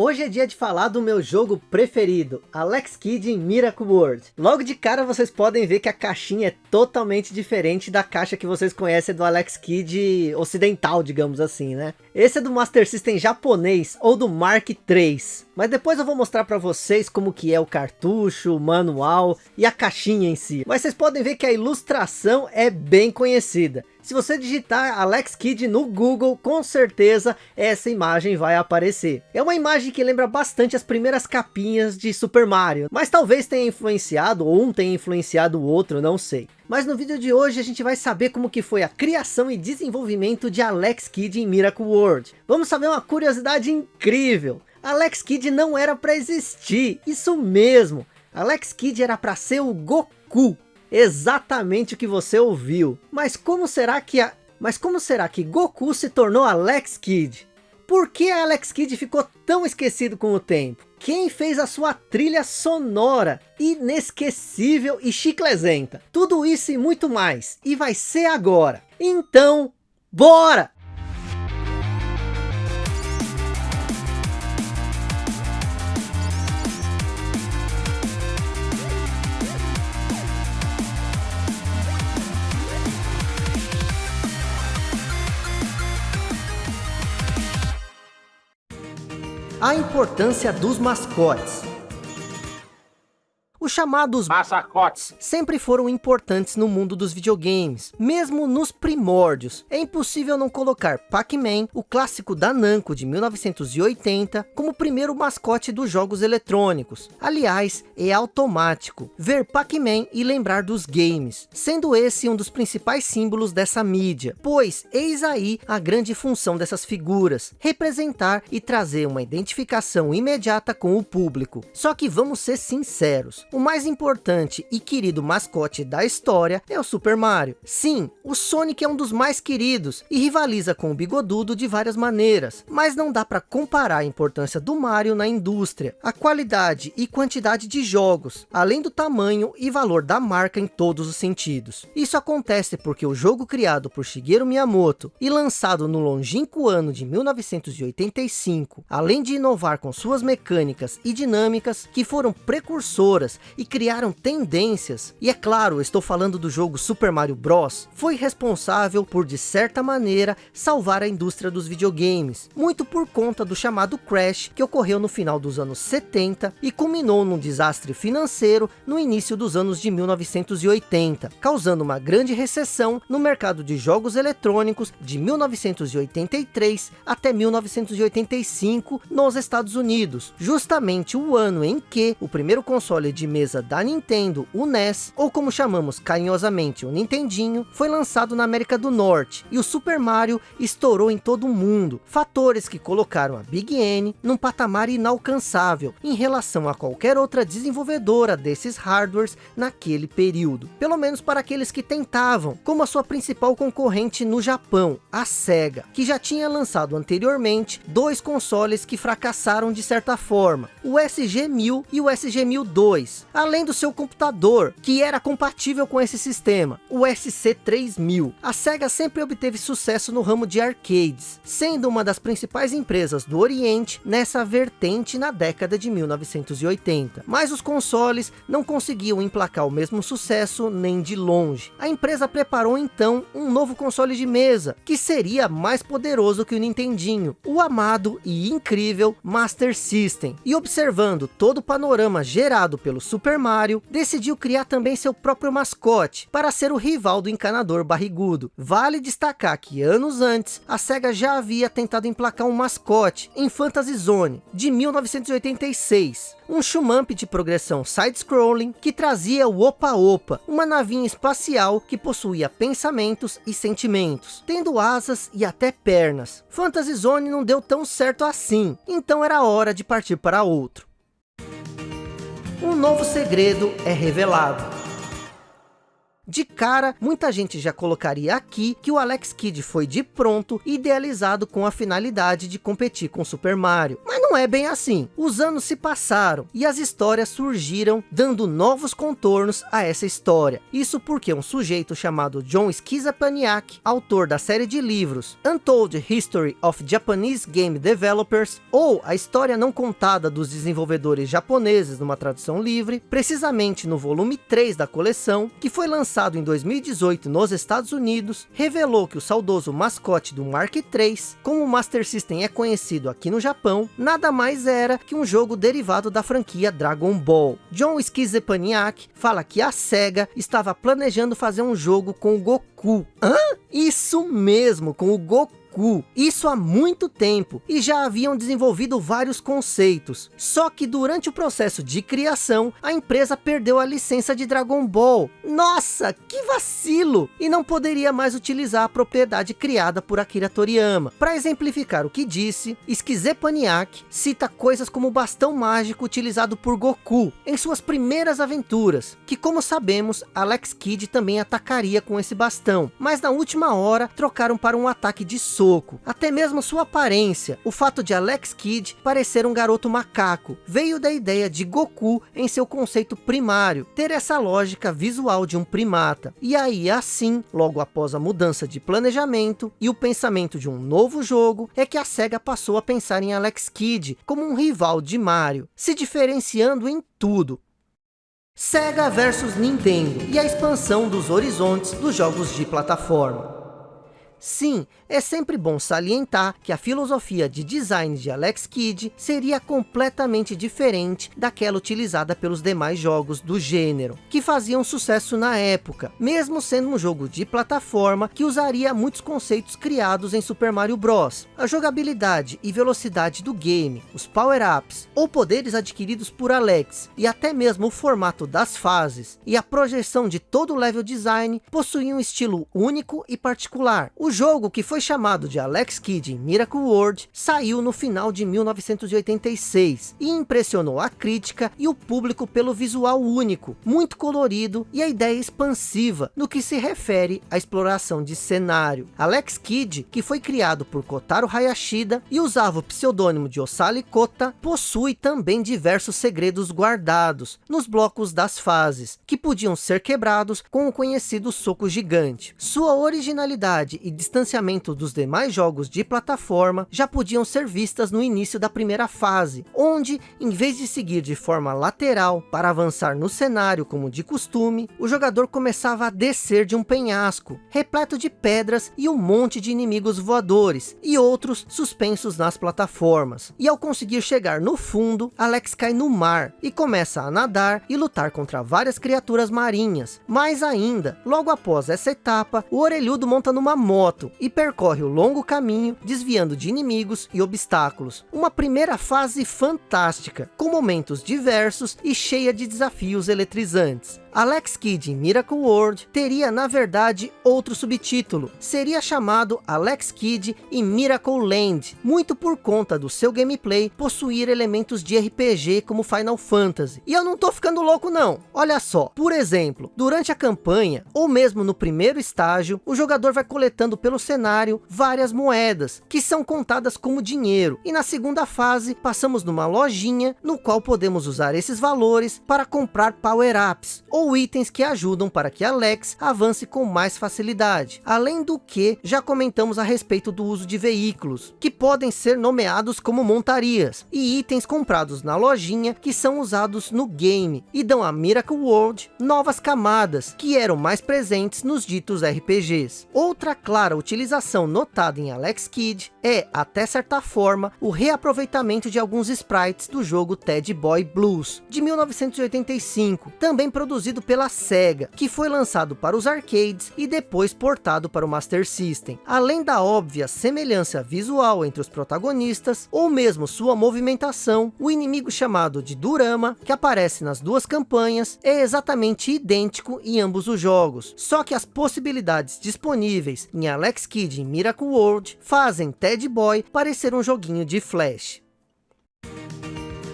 Hoje é dia de falar do meu jogo preferido, Alex Kidd em Miracle World. Logo de cara vocês podem ver que a caixinha é totalmente diferente da caixa que vocês conhecem do Alex Kidd ocidental, digamos assim, né? Esse é do Master System japonês ou do Mark III. Mas depois eu vou mostrar para vocês como que é o cartucho, o manual e a caixinha em si. Mas vocês podem ver que a ilustração é bem conhecida. Se você digitar Alex Kidd no Google, com certeza essa imagem vai aparecer. É uma imagem que lembra bastante as primeiras capinhas de Super Mario, mas talvez tenha influenciado, ou um tenha influenciado o outro, não sei. Mas no vídeo de hoje a gente vai saber como que foi a criação e desenvolvimento de Alex Kidd em Miracle World. Vamos saber uma curiosidade incrível. Alex Kidd não era para existir, isso mesmo. Alex Kidd era para ser o Goku, exatamente o que você ouviu. Mas como será que a... Mas como será que Goku se tornou Alex Kidd? Por que Alex Kidd ficou tão esquecido com o tempo? Quem fez a sua trilha sonora, inesquecível e chiclezenta? Tudo isso e muito mais. E vai ser agora. Então, bora! A importância dos mascotes. Os chamados mascotes sempre foram importantes no mundo dos videogames, mesmo nos primórdios. É impossível não colocar Pac-Man, o clássico da Namco de 1980, como primeiro mascote dos jogos eletrônicos. Aliás, é automático ver Pac-Man e lembrar dos games, sendo esse um dos principais símbolos dessa mídia, pois eis aí a grande função dessas figuras, representar e trazer uma identificação imediata com o público. Só que vamos ser sinceros, o mais importante e querido mascote da história é o Super Mario. Sim, o Sonic é um dos mais queridos e rivaliza com o Bigodudo de várias maneiras, mas não dá para comparar a importância do Mario na indústria, a qualidade e quantidade de jogos, além do tamanho e valor da marca em todos os sentidos. Isso acontece porque o jogo criado por Shigeru Miyamoto e lançado no longínquo ano de 1985, além de inovar com suas mecânicas e dinâmicas que foram precursoras e criaram tendências. E é claro, estou falando do jogo Super Mario Bros. Foi responsável por, de certa maneira, salvar a indústria dos videogames. Muito por conta do chamado Crash, que ocorreu no final dos anos 70 e culminou num desastre financeiro no início dos anos de 1980, causando uma grande recessão no mercado de jogos eletrônicos de 1983 até 1985 nos Estados Unidos, justamente o ano em que o primeiro console de mesa da Nintendo, o NES, ou como chamamos carinhosamente o Nintendinho, foi lançado na América do Norte, e o Super Mario estourou em todo o mundo, fatores que colocaram a Big N num patamar inalcançável em relação a qualquer outra desenvolvedora desses hardwares naquele período, pelo menos para aqueles que tentavam, como a sua principal concorrente no Japão, a SEGA, que já tinha lançado anteriormente dois consoles que fracassaram de certa forma, o SG-1000 e o SG-1002, além do seu computador, que era compatível com esse sistema, o SC3000. A SEGA sempre obteve sucesso no ramo de arcades, sendo uma das principais empresas do Oriente nessa vertente na década de 1980. Mas os consoles não conseguiam emplacar o mesmo sucesso nem de longe. A empresa preparou então um novo console de mesa, que seria mais poderoso que o Nintendinho, o amado e incrível Master System. E observando todo o panorama gerado pelo Mario, decidiu criar também seu próprio mascote, para ser o rival do encanador barrigudo. Vale destacar que anos antes, a SEGA já havia tentado emplacar um mascote em Fantasy Zone, de 1986. Um shumamp de progressão side-scrolling que trazia o Opa Opa, uma navinha espacial que possuía pensamentos e sentimentos, tendo asas e até pernas. Fantasy Zone não deu tão certo assim, então era hora de partir para outro um novo segredo é revelado. De cara, muita gente já colocaria aqui que o Alex Kidd foi de pronto idealizado com a finalidade de competir com Super Mario. Mas não é bem assim. Os anos se passaram e as histórias surgiram dando novos contornos a essa história. Isso porque um sujeito chamado John Schizapaniak, autor da série de livros Untold History of Japanese Game Developers, ou a história não contada dos desenvolvedores japoneses numa tradução livre, precisamente no volume 3 da coleção, que foi lançado em 2018 nos Estados Unidos, revelou que o saudoso mascote do Mark III, como o Master System é conhecido aqui no Japão, nada mais era que um jogo derivado da franquia Dragon Ball. John Schizepaniak fala que a SEGA estava planejando fazer um jogo com o Goku. Hã? Isso mesmo, com o Goku Isso há muito tempo e já haviam desenvolvido vários conceitos. Só que durante o processo de criação, a empresa perdeu a licença de Dragon Ball. Nossa, que vacilo! E não poderia mais utilizar a propriedade criada por Akira Toriyama. Para exemplificar o que disse, Schizepaniac cita coisas como o bastão mágico utilizado por Goku em suas primeiras aventuras, que como sabemos, Alex Kidd também atacaria com esse bastão, mas na última hora trocaram para um ataque de soco. Até mesmo sua aparência, o fato de Alex Kidd parecer um garoto macaco, veio da ideia de Goku em seu conceito primário, ter essa lógica visual de um primata. E aí assim, logo após a mudança de planejamento e o pensamento de um novo jogo, é que a SEGA passou a pensar em Alex Kidd como um rival de Mario, se diferenciando em tudo, Sega versus Nintendo e a expansão dos horizontes dos jogos de plataforma. Sim, é sempre bom salientar que a filosofia de design de Alex Kidd seria completamente diferente daquela utilizada pelos demais jogos do gênero, que faziam sucesso na época, mesmo sendo um jogo de plataforma que usaria muitos conceitos criados em Super Mario Bros. A jogabilidade e velocidade do game, os power-ups ou poderes adquiridos por Alex e até mesmo o formato das fases e a projeção de todo o level design possuíam um estilo único e particular. O jogo, que foi chamado de Alex Kidd em Miracle World, saiu no final de 1986 e impressionou a crítica e o público pelo visual único, muito colorido e a ideia expansiva no que se refere à exploração de cenário. Alex Kidd, que foi criado por Kotaro Hayashida e usava o pseudônimo de Osali Kota, possui também diversos segredos guardados nos blocos das fases, que podiam ser quebrados com o conhecido soco gigante. Sua originalidade e distanciamento dos demais jogos de plataforma já podiam ser vistas no início da primeira fase, onde, em vez de seguir de forma lateral para avançar no cenário como de costume, o jogador começava a descer de um penhasco, repleto de pedras e um monte de inimigos voadores, e outros suspensos nas plataformas. E ao conseguir chegar no fundo, Alex cai no mar, e começa a nadar e lutar contra várias criaturas marinhas. Mais ainda, logo após essa etapa, o orelhudo monta numa moto, e percorre o longo caminho, desviando de inimigos e obstáculos. Uma primeira fase fantástica, com momentos diversos e cheia de desafios eletrizantes. Alex Kidd Miracle World teria na verdade outro subtítulo, seria chamado Alex Kidd em Miracle Land, muito por conta do seu gameplay possuir elementos de RPG como Final Fantasy. E eu não tô ficando louco não, olha só, por exemplo, durante a campanha, ou mesmo no primeiro estágio, o jogador vai coletando pelo cenário várias moedas, que são contadas como dinheiro, e na segunda fase passamos numa lojinha, no qual podemos usar esses valores para comprar power-ups, ou itens que ajudam para que Alex avance com mais facilidade. Além do que, já comentamos a respeito do uso de veículos, que podem ser nomeados como montarias, e itens comprados na lojinha que são usados no game, e dão a Miracle World novas camadas, que eram mais presentes nos ditos RPGs. Outra clara utilização notada em Alex Kidd é, até certa forma, o reaproveitamento de alguns sprites do jogo Ted Boy Blues, de 1985, também produzido produzido pela SEGA, que foi lançado para os arcades e depois portado para o Master System. Além da óbvia semelhança visual entre os protagonistas, ou mesmo sua movimentação, o inimigo chamado de Durama, que aparece nas duas campanhas, é exatamente idêntico em ambos os jogos. Só que as possibilidades disponíveis em Alex Kidd em Miracle World fazem Ted Boy parecer um joguinho de Flash.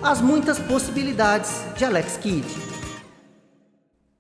As muitas possibilidades de Alex Kidd.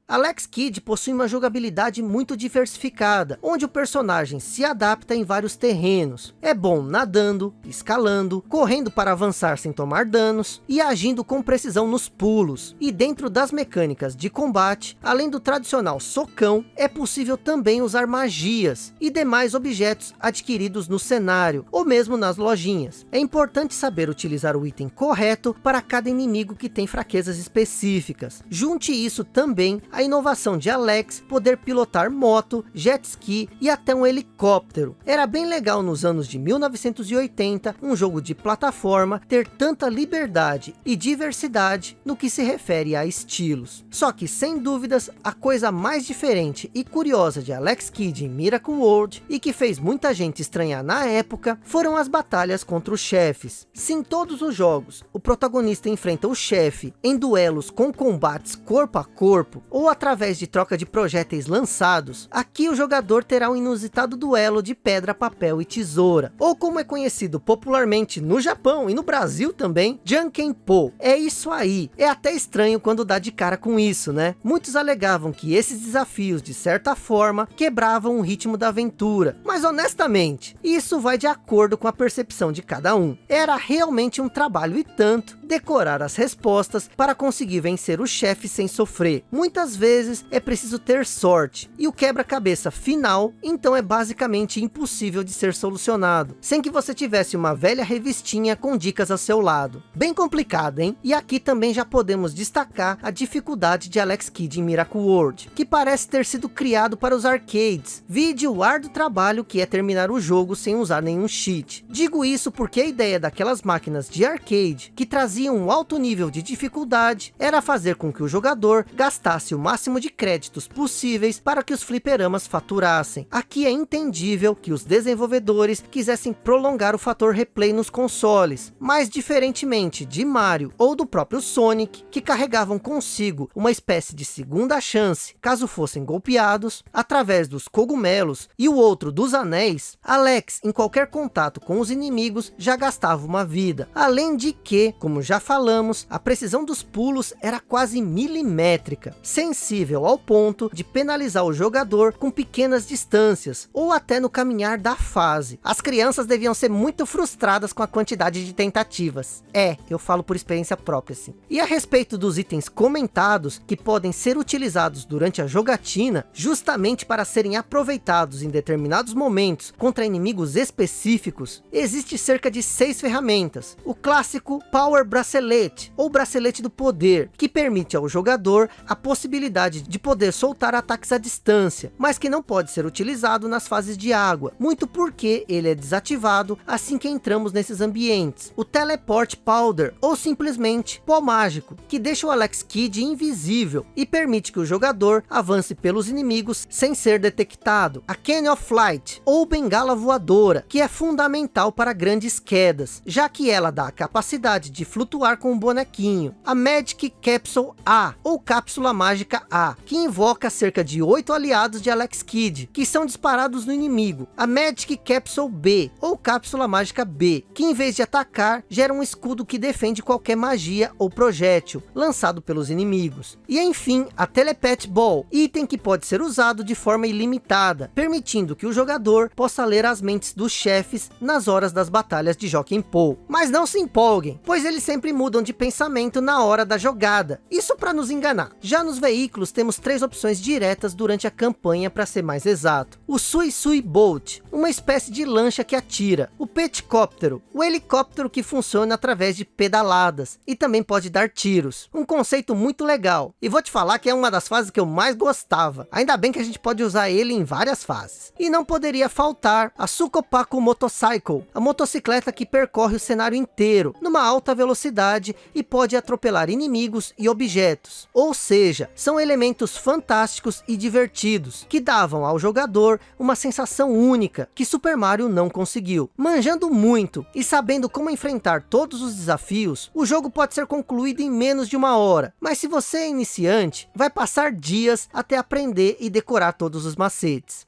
Alex Kidd possui uma jogabilidade muito diversificada, onde o personagem se adapta em vários terrenos. É bom nadando, escalando, correndo para avançar sem tomar danos e agindo com precisão nos pulos. E dentro das mecânicas de combate, além do tradicional socão, é possível também usar magias e demais objetos adquiridos no cenário, ou mesmo nas lojinhas. É importante saber utilizar o item correto para cada inimigo que tem fraquezas específicas. Junte isso também a inovação de Alex poder pilotar moto, jet ski e até um helicóptero. Era bem legal nos anos de 1980, um jogo de plataforma ter tanta liberdade e diversidade no que se refere a estilos. Só que sem dúvidas, a coisa mais diferente e curiosa de Alex Kidd em Miracle World e que fez muita gente estranhar na época, foram as batalhas contra os chefes. Se em todos os jogos, o protagonista enfrenta o chefe em duelos com combates corpo a corpo, ou ou através de troca de projéteis lançados, aqui o jogador terá um inusitado duelo de pedra, papel e tesoura, ou como é conhecido popularmente no Japão e no Brasil também, Jankenpo. É isso aí, é até estranho quando dá de cara com isso, né? Muitos alegavam que esses desafios, de certa forma, quebravam o ritmo da aventura, mas honestamente, isso vai de acordo com a percepção de cada um. Era realmente um trabalho e tanto, decorar as respostas para conseguir vencer o chefe sem sofrer. Muitas vezes é preciso ter sorte, e o quebra-cabeça final, então é basicamente impossível de ser solucionado, sem que você tivesse uma velha revistinha com dicas ao seu lado. Bem complicado, hein? E aqui também já podemos destacar a dificuldade de Alex Kidd em Miracle World, que parece ter sido criado para os arcades. Vide o ar trabalho que é terminar o jogo sem usar nenhum cheat. Digo isso porque a ideia daquelas máquinas de arcade, que traziam um alto nível de dificuldade, era fazer com que o jogador gastasse o máximo de créditos possíveis para que os fliperamas faturassem. Aqui é entendível que os desenvolvedores quisessem prolongar o fator replay nos consoles, mas diferentemente de Mario ou do próprio Sonic, que carregavam consigo uma espécie de segunda chance, caso fossem golpeados, através dos cogumelos e o outro dos anéis, Alex, em qualquer contato com os inimigos, já gastava uma vida. Além de que, como já falamos, a precisão dos pulos era quase milimétrica, sem sensível ao ponto de penalizar o jogador com pequenas distâncias, ou até no caminhar da fase. As crianças deviam ser muito frustradas com a quantidade de tentativas. É, eu falo por experiência própria, sim. E a respeito dos itens comentados, que podem ser utilizados durante a jogatina, justamente para serem aproveitados em determinados momentos contra inimigos específicos, existe cerca de seis ferramentas. O clássico Power Bracelet, ou Bracelete do Poder, que permite ao jogador a possibilidade possibilidade de poder soltar ataques à distância, mas que não pode ser utilizado nas fases de água, muito porque ele é desativado assim que entramos nesses ambientes. O Teleport Powder, ou simplesmente Pó Mágico, que deixa o Alex Kidd invisível e permite que o jogador avance pelos inimigos sem ser detectado. A Canyon of Flight, ou Bengala Voadora, que é fundamental para grandes quedas, já que ela dá a capacidade de flutuar com o bonequinho. A Magic Capsule A, ou Cápsula Mágica A, que invoca cerca de 8 aliados de Alex Kidd, que são disparados no inimigo. A Magic Capsule B, ou Cápsula Mágica B, que em vez de atacar, gera um escudo que defende qualquer magia ou projétil, lançado pelos inimigos. E enfim, a Telepathy Ball, item que pode ser usado de forma ilimitada, permitindo que o jogador possa ler as mentes dos chefes nas horas das batalhas de Joaquim Poe. Mas não se empolguem, pois eles sempre mudam de pensamento na hora da jogada. Isso para nos enganar. Já nos veículos veículos temos três opções diretas durante a campanha para ser mais exato. O Sui Sui Boat, uma espécie de lancha que atira. O Petcóptero, o helicóptero que funciona através de pedaladas e também pode dar tiros. Um conceito muito legal. E vou te falar que é uma das fases que eu mais gostava. Ainda bem que a gente pode usar ele em várias fases. E não poderia faltar a Sukopaku Motorcycle, a motocicleta que percorre o cenário inteiro, numa alta velocidade e pode atropelar inimigos e objetos. Ou seja, são elementos fantásticos e divertidos, que davam ao jogador uma sensação única, que Super Mario não conseguiu. Manjando muito e sabendo como enfrentar todos os desafios, o jogo pode ser concluído em menos de uma hora, mas se você é iniciante, vai passar dias até aprender e decorar todos os macetes.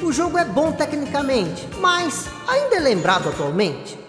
O jogo é bom tecnicamente, mas ainda é lembrado atualmente?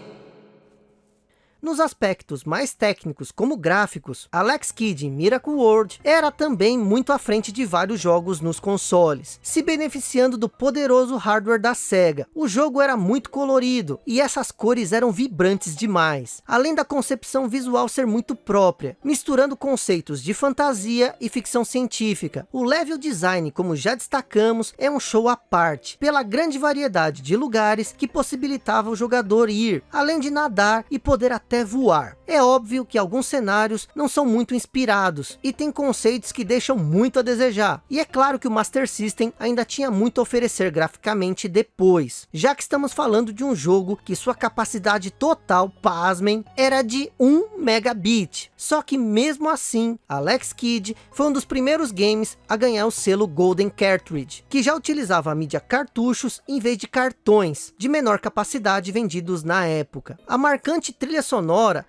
Nos aspectos mais técnicos, como gráficos, Alex Kidd em Miracle World era também muito à frente de vários jogos nos consoles, se beneficiando do poderoso hardware da SEGA. O jogo era muito colorido, e essas cores eram vibrantes demais, além da concepção visual ser muito própria, misturando conceitos de fantasia e ficção científica. O level design, como já destacamos, é um show à parte, pela grande variedade de lugares que possibilitava o jogador ir, além de nadar e poder até voar. É óbvio que alguns cenários não são muito inspirados, e tem conceitos que deixam muito a desejar. E é claro que o Master System ainda tinha muito a oferecer graficamente depois, já que estamos falando de um jogo que sua capacidade total, pasmem, era de 1 megabit. Só que mesmo assim, Alex Kidd foi um dos primeiros games a ganhar o selo Golden Cartridge, que já utilizava a mídia cartuchos em vez de cartões, de menor capacidade vendidos na época. A marcante trilha sonora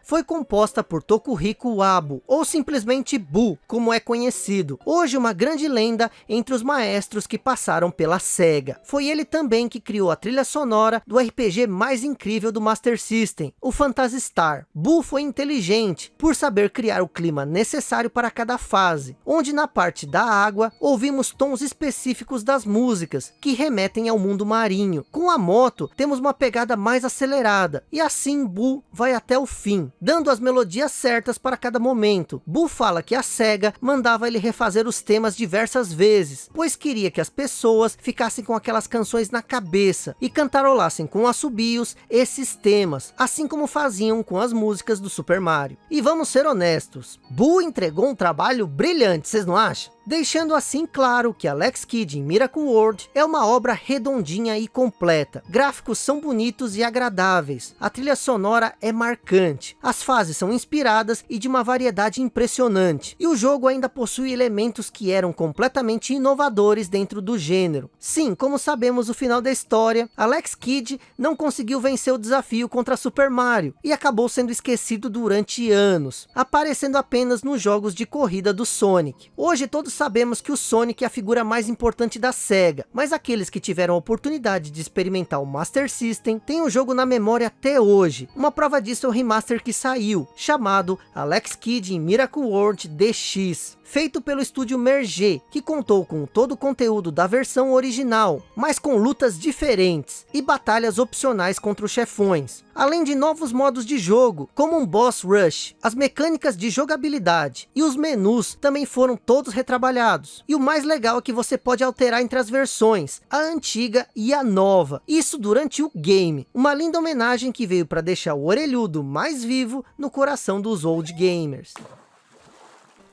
foi composta por Tokuhiko Wabo, ou simplesmente Bu, como é conhecido. Hoje uma grande lenda entre os maestros que passaram pela SEGA. Foi ele também que criou a trilha sonora do RPG mais incrível do Master System, o Phantasy Star. Bu foi inteligente, por saber criar o clima necessário para cada fase, onde na parte da água, ouvimos tons específicos das músicas, que remetem ao mundo marinho. Com a moto, temos uma pegada mais acelerada, e assim Bu vai até o fim, dando as melodias certas para cada momento. Bu fala que a SEGA mandava ele refazer os temas diversas vezes, pois queria que as pessoas ficassem com aquelas canções na cabeça, e cantarolassem com assobios esses temas, assim como faziam com as músicas do Super Mario. E vamos ser honestos, Bu entregou um trabalho brilhante, vocês não acham? Deixando assim claro que Alex Kidd em Miracle World é uma obra redondinha e completa. Gráficos são bonitos e agradáveis, a trilha sonora é marcante, as fases são inspiradas e de uma variedade impressionante, e o jogo ainda possui elementos que eram completamente inovadores dentro do gênero. Sim, como sabemos o final da história, Alex Kidd não conseguiu vencer o desafio contra Super Mario, e acabou sendo esquecido durante anos, aparecendo apenas nos jogos de corrida do Sonic. Hoje todos sabemos que o Sonic é a figura mais importante da SEGA, mas aqueles que tiveram a oportunidade de experimentar o Master System têm o jogo na memória até hoje. Uma prova disso é o remaster que saiu, chamado Alex Kidd em Miracle World DX feito pelo estúdio Merge, que contou com todo o conteúdo da versão original, mas com lutas diferentes e batalhas opcionais contra os chefões, além de novos modos de jogo, como um boss rush, as mecânicas de jogabilidade e os menus também foram todos retrabalhados. E o mais legal é que você pode alterar entre as versões, a antiga e a nova, isso durante o game, uma linda homenagem que veio para deixar o orelhudo mais vivo no coração dos old gamers.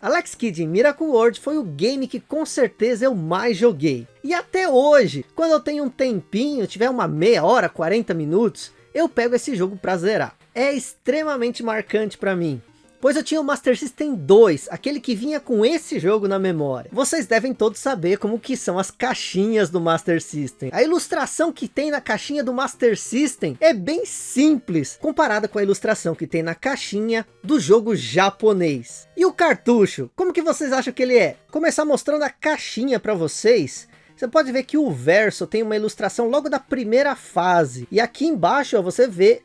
Alex Kidd em Miracle World foi o game que com certeza eu mais joguei. E até hoje, quando eu tenho um tempinho, tiver uma meia hora, 40 minutos, eu pego esse jogo para zerar. É extremamente marcante para mim. Pois eu tinha o Master System 2, aquele que vinha com esse jogo na memória. Vocês devem todos saber como que são as caixinhas do Master System. A ilustração que tem na caixinha do Master System é bem simples, comparada com a ilustração que tem na caixinha do jogo japonês. E o cartucho, como que vocês acham que ele é? Começar mostrando a caixinha para vocês. Você pode ver que o verso tem uma ilustração logo da primeira fase. E aqui embaixo ó, você vê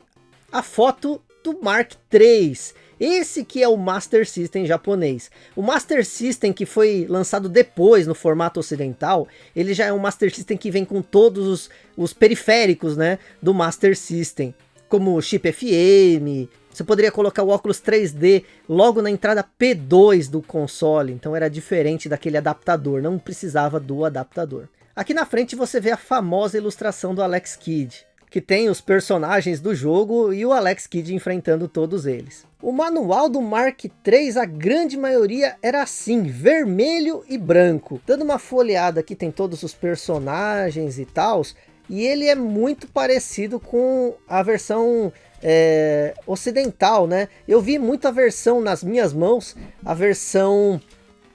a foto do Mark III. Esse que é o Master System japonês. O Master System que foi lançado depois no formato ocidental, ele já é um Master System que vem com todos os, os periféricos né, do Master System. Como chip FM, você poderia colocar o óculos 3D logo na entrada P2 do console, então era diferente daquele adaptador, não precisava do adaptador. Aqui na frente você vê a famosa ilustração do Alex Kidd que tem os personagens do jogo e o Alex Kidd enfrentando todos eles. O manual do Mark III, a grande maioria era assim, vermelho e branco. Dando uma folheada aqui tem todos os personagens e tal, e ele é muito parecido com a versão é, ocidental, né? Eu vi muita versão nas minhas mãos, a versão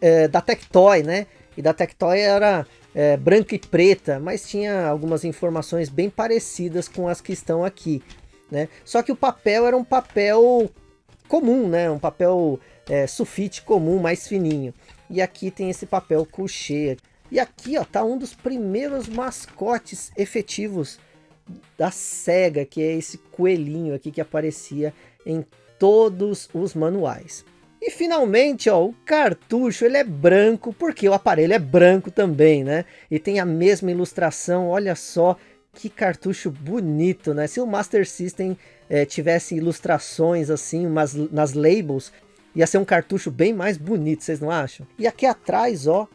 é, da Tectoy, né? E da Tectoy era é, branca e preta, mas tinha algumas informações bem parecidas com as que estão aqui. Né? Só que o papel era um papel comum, né? um papel é, sulfite comum, mais fininho. E aqui tem esse papel couché. E aqui ó, tá um dos primeiros mascotes efetivos da SEGA, que é esse coelhinho aqui que aparecia em todos os manuais. E finalmente, ó, o cartucho ele é branco, porque o aparelho é branco também, né? E tem a mesma ilustração, olha só que cartucho bonito, né? Se o Master System é, tivesse ilustrações assim, umas, nas labels, ia ser um cartucho bem mais bonito, vocês não acham? E aqui atrás, ó,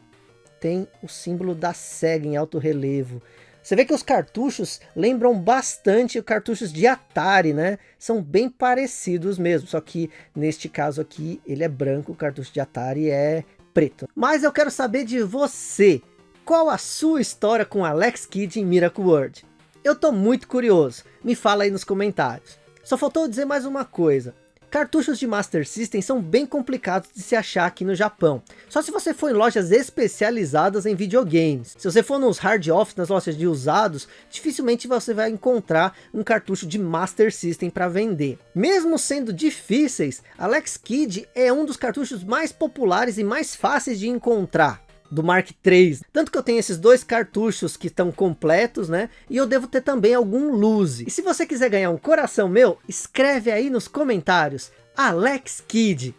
tem o símbolo da SEGA em alto relevo. Você vê que os cartuchos lembram bastante cartuchos de Atari, né? São bem parecidos mesmo, só que neste caso aqui ele é branco, o cartucho de Atari é preto. Mas eu quero saber de você, qual a sua história com Alex Kidd em Miracle World? Eu tô muito curioso, me fala aí nos comentários. Só faltou dizer mais uma coisa, Cartuchos de Master System são bem complicados de se achar aqui no Japão. Só se você for em lojas especializadas em videogames. Se você for nos hard office, nas lojas de usados, dificilmente você vai encontrar um cartucho de Master System para vender. Mesmo sendo difíceis, Alex Kidd é um dos cartuchos mais populares e mais fáceis de encontrar do Mark III. Tanto que eu tenho esses dois cartuchos que estão completos, né? E eu devo ter também algum Luzi. E se você quiser ganhar um coração meu, escreve aí nos comentários, Alex Kidd.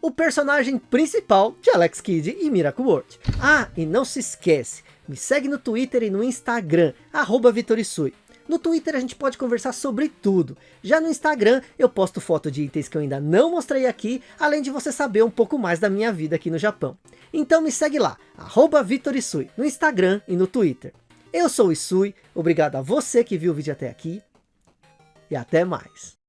O personagem principal de Alex Kidd e Miracle World. Ah, e não se esquece, me segue no Twitter e no Instagram, arroba Vitorisui. No Twitter a gente pode conversar sobre tudo. Já no Instagram eu posto foto de itens que eu ainda não mostrei aqui, além de você saber um pouco mais da minha vida aqui no Japão. Então me segue lá, arroba Vitorisui, no Instagram e no Twitter. Eu sou o Isui, obrigado a você que viu o vídeo até aqui, e até mais.